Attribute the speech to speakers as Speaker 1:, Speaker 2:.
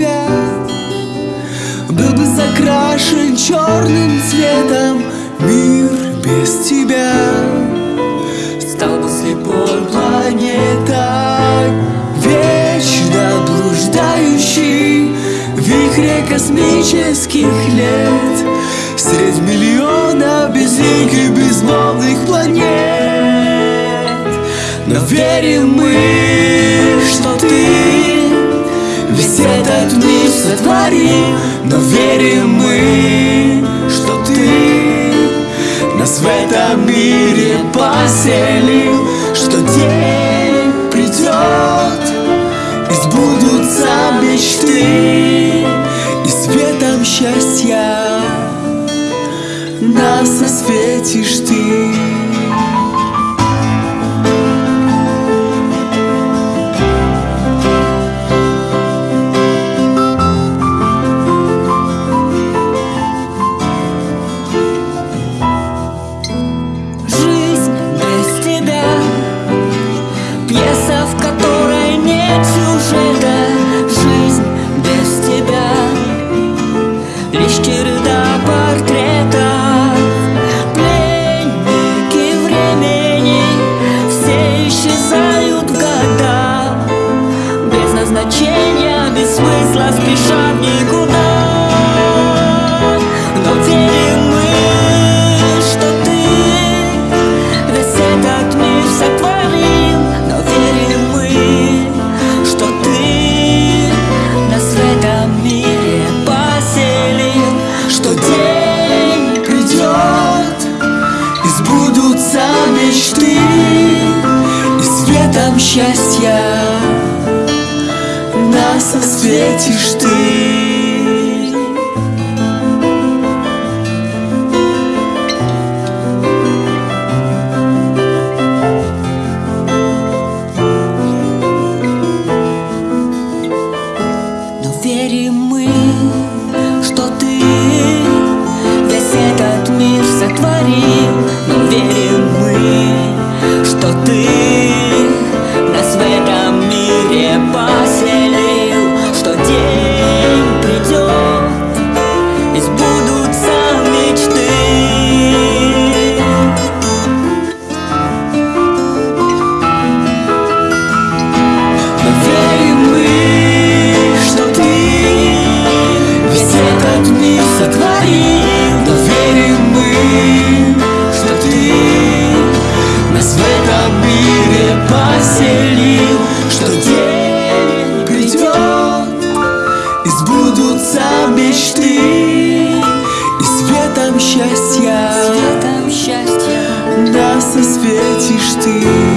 Speaker 1: Тебя. Был бы закрашен черным цветом Мир без тебя. Стал бы слепой планетой Вечно блуждающий В вихре космических лет. Средь миллиона безликих безмолвных планет. Но верим мы, этот мир сотворил Но верим мы, что ты Нас в этом мире поселил Что день придет И сбудутся мечты И светом счастья Нас осветишь ты
Speaker 2: Без назначения, без смысла в никуда. Но верим мы, что ты Весь этот мир сотворил. Но верим мы, что ты Нас в этом мире поселил.
Speaker 1: Что день придет И сбудутся мечты И светом счастья Нас осветишь ты.
Speaker 2: Но верим мы, что ты Весь этот мир сотворил Но верим мы, что ты поселил Что день придет И сбудутся мечты
Speaker 1: И светом счастья
Speaker 2: Светом счастья.
Speaker 1: Нас осветишь ты